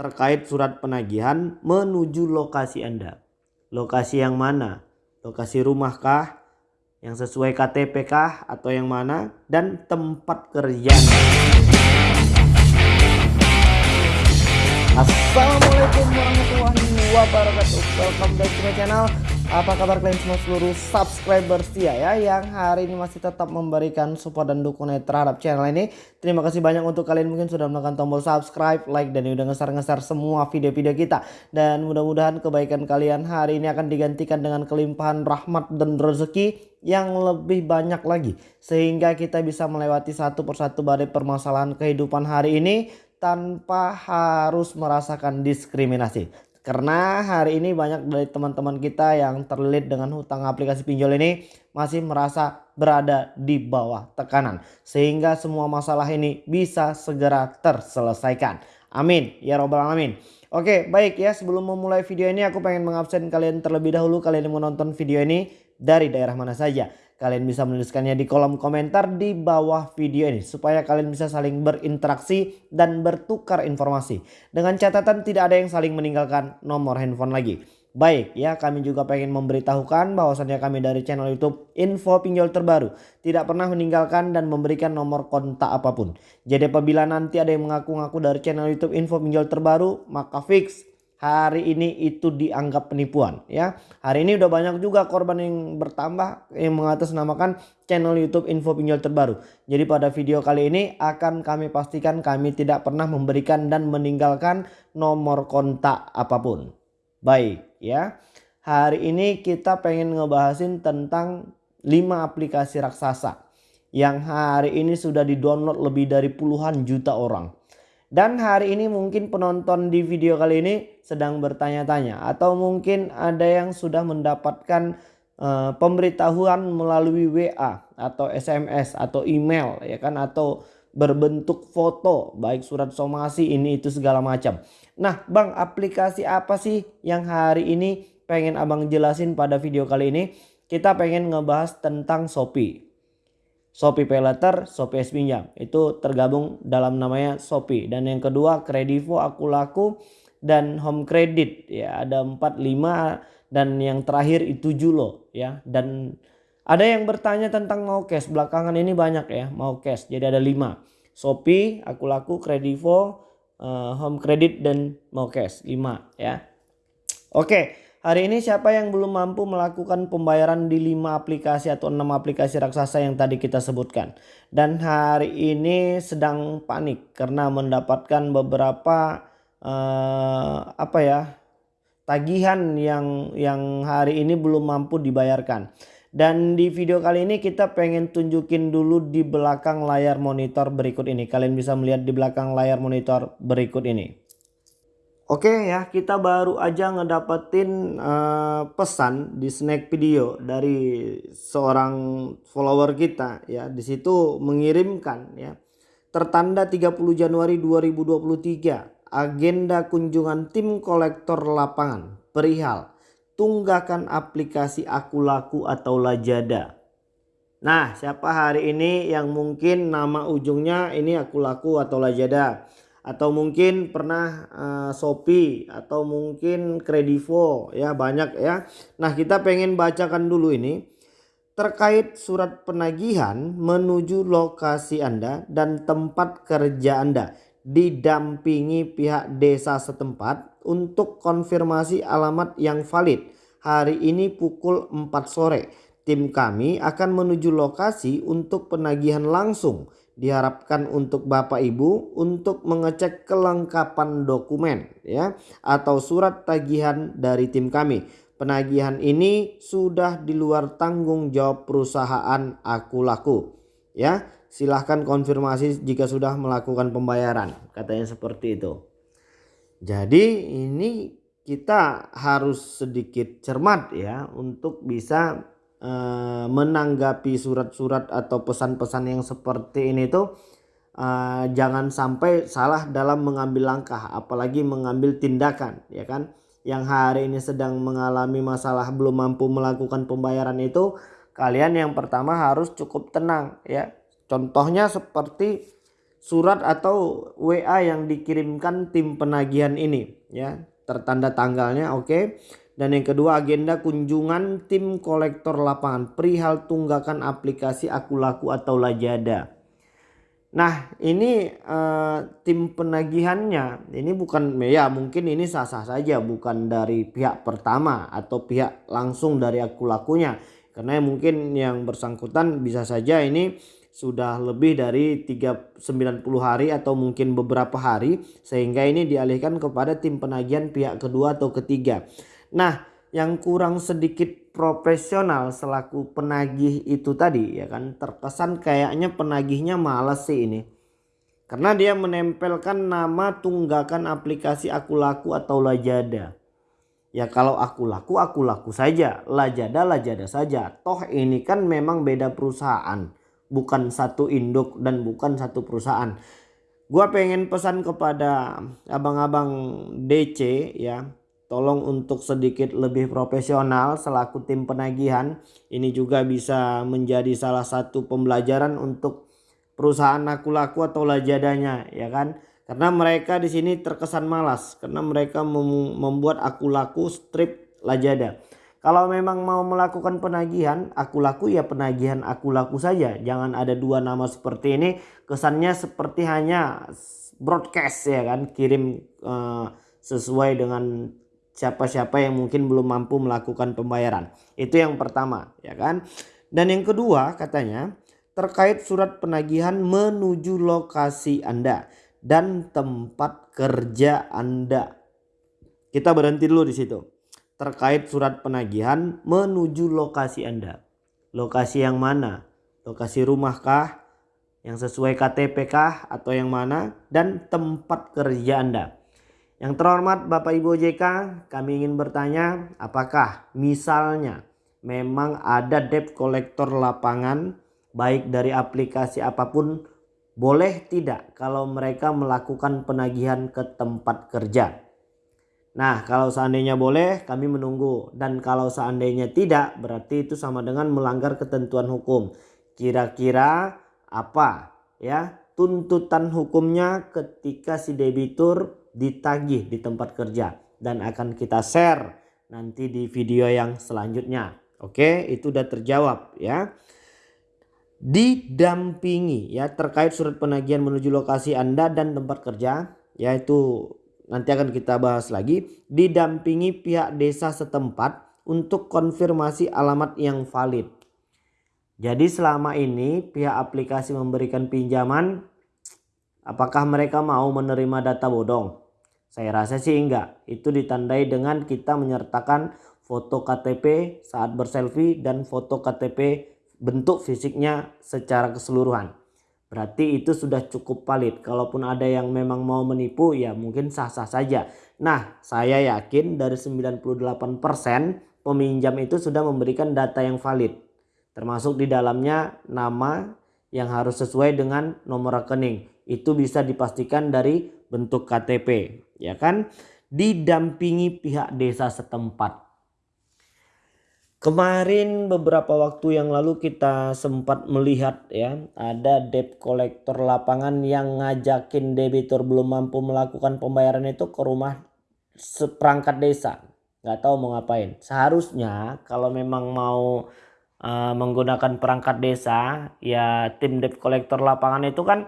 terkait surat penagihan menuju lokasi Anda. Lokasi yang mana? Lokasi rumah kah? Yang sesuai KTP kah? Atau yang mana? Dan tempat kerja. Assalamualaikum warahmatullahi wabarakatuh. Welcome back to my channel. Apa kabar kalian semua seluruh subscriber setia ya yang hari ini masih tetap memberikan support dan dukungan terhadap channel ini. Terima kasih banyak untuk kalian mungkin sudah menekan tombol subscribe, like dan udah ngeser-ngeser semua video-video kita. Dan mudah-mudahan kebaikan kalian hari ini akan digantikan dengan kelimpahan rahmat dan rezeki yang lebih banyak lagi sehingga kita bisa melewati satu persatu badai permasalahan kehidupan hari ini tanpa harus merasakan diskriminasi. Karena hari ini banyak dari teman-teman kita yang terlilit dengan hutang aplikasi pinjol ini masih merasa berada di bawah tekanan. Sehingga semua masalah ini bisa segera terselesaikan. Amin. Ya robbal alamin. Oke baik ya sebelum memulai video ini aku pengen mengabsen kalian terlebih dahulu kalian yang menonton video ini dari daerah mana saja. Kalian bisa menuliskannya di kolom komentar di bawah video ini supaya kalian bisa saling berinteraksi dan bertukar informasi. Dengan catatan tidak ada yang saling meninggalkan nomor handphone lagi. Baik ya kami juga pengen memberitahukan bahwasannya kami dari channel youtube info pinjol terbaru tidak pernah meninggalkan dan memberikan nomor kontak apa pun. Jadi apabila nanti ada yang mengaku-ngaku dari channel youtube info pinjol terbaru maka fix hari ini itu dianggap penipuan ya. Hari ini udah banyak juga korban yang bertambah yang mengatasnamakan channel YouTube Info Pinjol Terbaru. Jadi pada video kali ini akan kami pastikan kami tidak pernah memberikan dan meninggalkan nomor kontak apa pun. Baik ya. Hari ini kita pengen ngebahasin tentang 5 aplikasi raksasa yang hari ini sudah di-download lebih dari puluhan juta orang. Dan hari ini mungkin penonton di video kali ini sedang bertanya-tanya atau mungkin ada yang sudah mendapatkan uh, pemberitahuan melalui WA atau SMS atau email ya kan atau berbentuk foto baik surat somasi ini itu segala macam. Nah, Bang, aplikasi apa sih yang hari ini pengen Abang jelasin pada video kali ini? Kita pengen ngebahas tentang Shopee. Shopee Pay Letter, Shopee S Pinjam. Itu tergabung dalam namanya Shopee. Dan yang kedua Kredivo, Akulaku dan Home Credit ya ada 4 5 dan yang terakhir itu Julo ya. Dan ada yang bertanya tentang mau cash. Belakangan ini banyak ya mau cash. Jadi ada 5. Shopee, Akulaku, Kredivo, uh, Home Credit dan mau cash 5 ya. Oke. Hari ini siapa yang belum mampu melakukan pembayaran di 5 aplikasi atau 6 aplikasi raksasa yang tadi kita sebutkan. Dan hari ini sedang panik karena mendapatkan beberapa uh, apa ya tagihan yang yang hari ini belum mampu dibayarkan. Dan di video kali ini kita pengen tunjukin dulu di belakang layar monitor berikut ini. Kalian bisa melihat di belakang layar monitor berikut ini. Oke ya kita baru aja ngedapetin uh, pesan di snack video dari seorang follower kita ya di situ mengirimkan ya tertanda 30 Januari 2023 agenda kunjungan tim kolektor lapangan perihal tunggakan aplikasi aku laku atau Lajada. Nah siapa hari ini yang mungkin nama ujungnya ini aku laku atau Lajada atau mungkin pernah uh, Shopee atau mungkin Kredivo ya banyak ya. Nah kita pengen bacakan dulu ini terkait surat penagihan menuju lokasi Anda dan tempat kerja Anda didampingi pihak desa setempat untuk konfirmasi alamat yang valid hari ini pukul 4 sore. Tim kami akan menuju lokasi untuk penagihan langsung diharapkan untuk Bapak Ibu untuk mengecek kelengkapan dokumen ya atau surat tagihan dari tim kami. Penagihan ini sudah di luar tanggung jawab perusahaan aku laku ya. Silahkan konfirmasi jika sudah melakukan pembayaran katanya seperti itu. Jadi ini kita harus sedikit cermat ya untuk bisa uh, menanggapi surat-surat atau pesan-pesan yang seperti ini tuh uh, jangan sampai salah dalam mengambil langkah apalagi mengambil tindakan ya kan? Yang hari ini sedang mengalami masalah belum mampu melakukan pembayaran itu kalian yang pertama harus cukup tenang ya. Contohnya seperti surat atau WA yang dikirimkan tim penagihan ini ya. Tertanda tanggalnya oke. okay. Dan yang kedua agenda kunjungan tim kolektor lapangan. Perihal tunggakan aplikasi aku laku atau lajada. Nah ini eh, tim penagihannya. Ini bukan ya mungkin ini sah-sah saja bukan dari pihak pertama atau pihak langsung dari aku lakunya. Karena mungkin yang bersangkutan bisa saja ini sudah lebih dari 390 hari atau mungkin beberapa hari sehingga ini dialihkan kepada tim penagihan pihak kedua atau ketiga. Nah, yang kurang sedikit profesional selaku penagih itu tadi ya kan terkesan kayaknya penagihnya malas sih ini. Karena dia menempelkan nama tunggakan aplikasi aku laku atau lajada. Ya kalau aku laku aku laku saja, lajada lajada saja. Toh ini kan memang beda perusahaan bukan satu induk dan bukan satu perusahaan. Gua pengen pesan kepada abang-abang DC ya, tolong untuk sedikit lebih profesional selaku tim penagihan. Ini juga bisa menjadi salah satu pembelajaran untuk perusahaan aku laku atau lajadanya ya kan. Karena mereka di sini terkesan malas karena mereka membuat aku laku strip lajada. Kalau memang mau melakukan penagihan, aku laku ya penagihan aku laku saja. Jangan ada dua nama seperti ini. Kesannya seperti hanya broadcast ya kan, kirim uh, sesuai dengan siapa-siapa yang mungkin belum mampu melakukan pembayaran. Itu yang pertama ya kan. Dan yang kedua katanya terkait surat penagihan menuju lokasi Anda dan tempat kerja Anda. Kita berhenti dulu di situ terkait surat penagihan menuju lokasi Anda. Lokasi yang mana? Lokasi rumahkah? Yang sesuai KTP kah? Atau yang mana? Dan tempat kerja Anda. Yang terhormat Bapak Ibu OJK, kami ingin bertanya apakah misalnya memang ada debt collector lapangan baik dari aplikasi apa pun boleh tidak kalau mereka melakukan penagihan ke tempat kerja. Nah kalau seandainya boleh kami menunggu dan kalau seandainya tidak berarti itu sama dengan melanggar ketentuan hukum. Kira-kira apa ya tuntutan hukumnya ketika si debitur ditagih di tempat kerja dan akan kita share nanti di video yang selanjutnya. Oke itu udah terjawab ya. Didampingi ya terkait surat penagihan menuju lokasi Anda dan tempat kerja yaitu nanti akan kita bahas lagi didampingi pihak desa setempat untuk konfirmasi alamat yang valid. Jadi selama ini pihak aplikasi memberikan pinjaman apakah mereka mau menerima data bodong? Saya rasa sih enggak. Itu ditandai dengan kita menyertakan foto KTP saat berselfie dan foto KTP bentuk fisiknya secara keseluruhan. Berarti itu sudah cukup valid. Kalaupun ada yang memang mau menipu ya mungkin sah-sah saja. Nah saya yakin dari 98% peminjam itu sudah memberikan data yang valid. Termasuk di dalamnya nama yang harus sesuai dengan nomor rekening. Itu bisa dipastikan dari bentuk KTP. Ya kan? Didampingi pihak desa setempat. Kemarin beberapa waktu yang lalu kita sempat melihat ya ada debt collector lapangan yang ngajakin debitur belum mampu melakukan pembayaran itu ke rumah seperangkat desa nggak tahu mau ngapain seharusnya kalau memang mau uh, menggunakan perangkat desa ya tim debt collector lapangan itu kan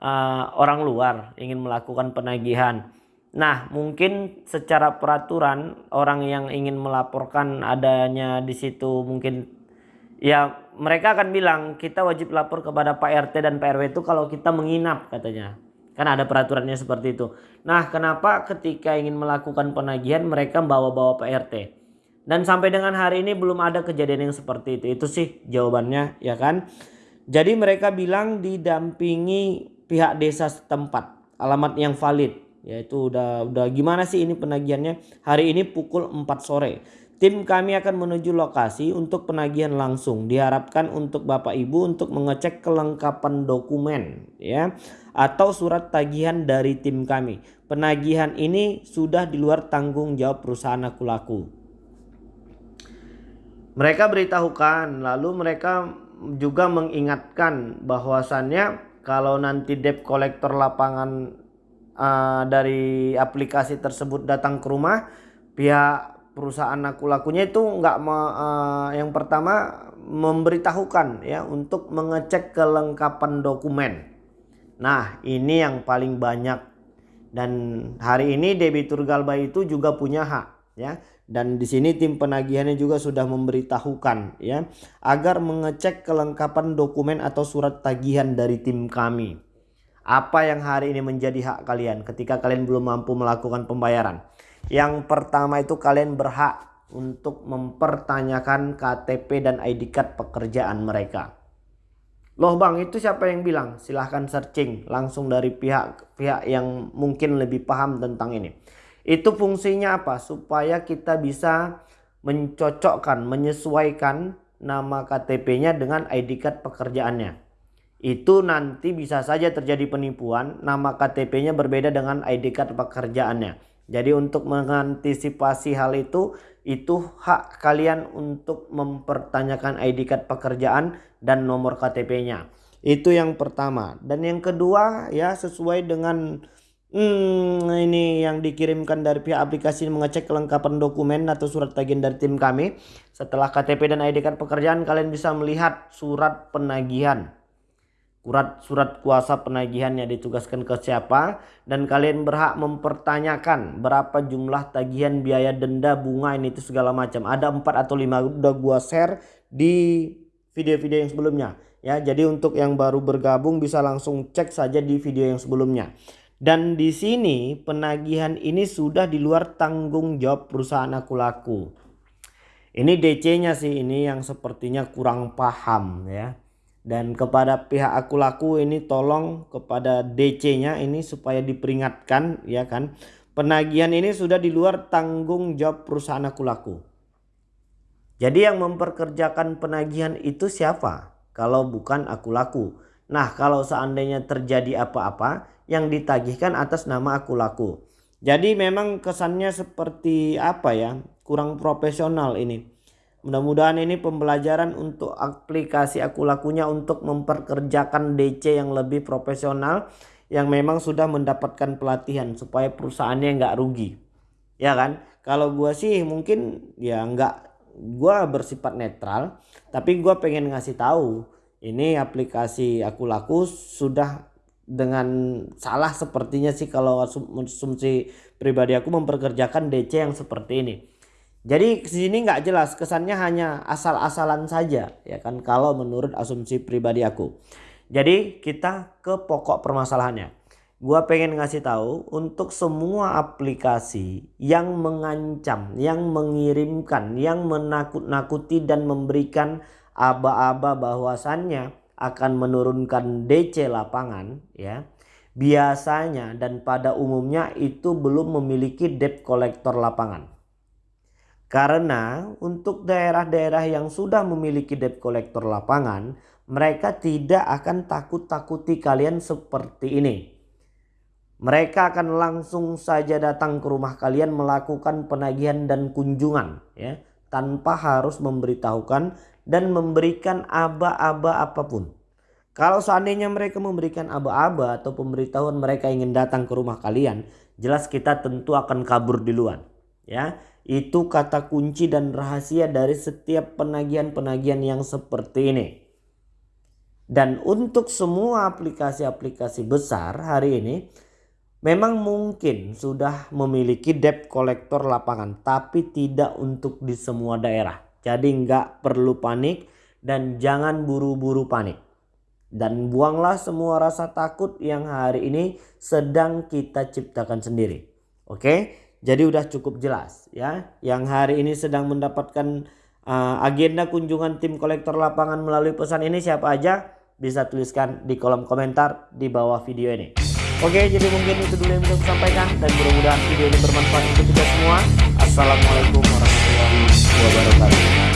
uh, orang luar ingin melakukan penagihan Nah, mungkin secara peraturan orang yang ingin melaporkan adanya di situ mungkin ya mereka akan bilang kita wajib lapor kepada Pak RT dan Pak RW itu kalau kita menginap katanya. Kan ada peraturannya seperti itu. Nah, kenapa ketika ingin melakukan penagihan mereka bawa-bawa Pak RT? Dan sampai dengan hari ini belum ada kejadian yang seperti itu. Itu sih jawabannya ya kan. Jadi mereka bilang didampingi pihak desa setempat, alamat yang valid yaitu udah udah gimana sih ini penagihannya? Hari ini pukul 4 sore. Tim kami akan menuju lokasi untuk penagihan langsung. Diharapkan untuk Bapak Ibu untuk mengecek kelengkapan dokumen ya atau surat tagihan dari tim kami. Penagihan ini sudah di luar tanggung jawab perusahaan aku laku mereka beritahukan lalu mereka juga mengingatkan bahwasannya kalau nanti debt collector lapangan uh, dari aplikasi tersebut datang ke rumah pihak perusahaan aku lakunya itu nggak uh, yang pertama memberitahukan ya untuk mengecek kelengkapan dokumen. Nah, ini yang paling banyak dan hari ini debitur Galba itu juga punya hak ya. Dan di sini tim penagihannya juga sudah memberitahukan ya agar mengecek kelengkapan dokumen atau surat tagihan dari tim kami. Apa yang hari ini menjadi hak kalian ketika kalian belum mampu melakukan pembayaran? Yang pertama itu kalian berhak untuk mempertanyakan KTP dan ID card pekerjaan mereka. Loh bang itu siapa yang bilang? Silahkan searching langsung dari pihak-pihak yang mungkin lebih paham tentang ini. Itu fungsinya apa? Supaya kita bisa mencocokkan, menyesuaikan nama KTP-nya dengan ID card pekerjaannya. Itu nanti bisa saja terjadi penipuan, nama KTP-nya berbeda dengan ID card pekerjaannya. Jadi untuk mengantisipasi hal itu, itu hak kalian untuk mempertanyakan ID card pekerjaan dan nomor KTP-nya. Itu yang pertama. Dan yang kedua ya sesuai dengan hmm, ini yang dikirimkan dari pihak aplikasi mengecek kelengkapan dokumen atau surat tagihan dari tim kami. Setelah KTP dan ID card pekerjaan kalian bisa melihat surat penagihan. Surat surat kuasa penagihannya ditugaskan ke siapa. Dan kalian berhak mempertanyakan berapa jumlah tagihan biaya denda bunga ini itu segala macam. Ada empat atau lima udah gua share di video-video yang sebelumnya. Ya jadi untuk yang baru bergabung bisa langsung cek saja di video yang sebelumnya dan di sini penagihan ini sudah di luar tanggung jawab perusahaan aku laku ini DC-nya sih ini yang sepertinya kurang paham ya dan kepada pihak aku laku ini tolong kepada DC-nya ini supaya diperingatkan ya kan penagihan ini sudah di luar tanggung jawab perusahaan aku laku. Jadi yang memperkerjakan penagihan itu siapa? Kalau bukan aku laku. Nah kalau seandainya terjadi apa-apa yang ditagihkan atas nama aku laku. Jadi memang kesannya seperti apa ya kurang profesional ini. Mudah-mudahan ini pembelajaran untuk aplikasi aku lakunya untuk memperkerjakan DC yang lebih profesional yang memang sudah mendapatkan pelatihan supaya perusahaannya nggak rugi. Ya kan? Kalau gua sih mungkin ya nggak gua bersifat netral, tapi gua pengen ngasih tahu ini aplikasi aku laku sudah dengan salah sepertinya sih kalau asumsi pribadi aku memperkerjakan DC yang seperti ini. Jadi sini nggak jelas kesannya hanya asal-asalan saja ya kan kalau menurut asumsi pribadi aku. Jadi kita ke pokok permasalahannya. Gua pengen ngasih tahu untuk semua aplikasi yang mengancam, yang mengirimkan, yang menakut-nakuti dan memberikan aba-aba bahwasannya akan menurunkan DC lapangan ya. Biasanya dan pada umumnya itu belum memiliki debt collector lapangan. Karena untuk daerah-daerah yang sudah memiliki debt collector lapangan, mereka tidak akan takut-takuti kalian seperti ini. Mereka akan langsung saja datang ke rumah kalian melakukan penagihan dan kunjungan ya, tanpa harus memberitahukan dan memberikan aba-aba apa pun. Kalau seandainya mereka memberikan aba-aba atau pemberitahuan mereka ingin datang ke rumah kalian, jelas kita tentu akan kabur duluan, ya. Itu kata kunci dan rahasia dari setiap penagihan-penagihan yang seperti ini. Dan untuk semua aplikasi-aplikasi besar hari ini memang mungkin sudah memiliki debt collector lapangan tapi tidak untuk di semua daerah. Jadi nggak perlu panik dan jangan buru-buru panik. Dan buanglah semua rasa takut yang hari ini sedang kita ciptakan sendiri. Oke? Jadi udah cukup jelas ya. Yang hari ini sedang mendapatkan uh, agenda kunjungan tim kolektor lapangan melalui pesan ini siapa aja bisa tuliskan di kolom komentar di bawah video ini. Oke jadi mungkin itu dulu yang bisa saya sampaikan dan mudah-mudahan video ini bermanfaat untuk kita semua. Assalamualaikum warahmatullahi wabarakatuh.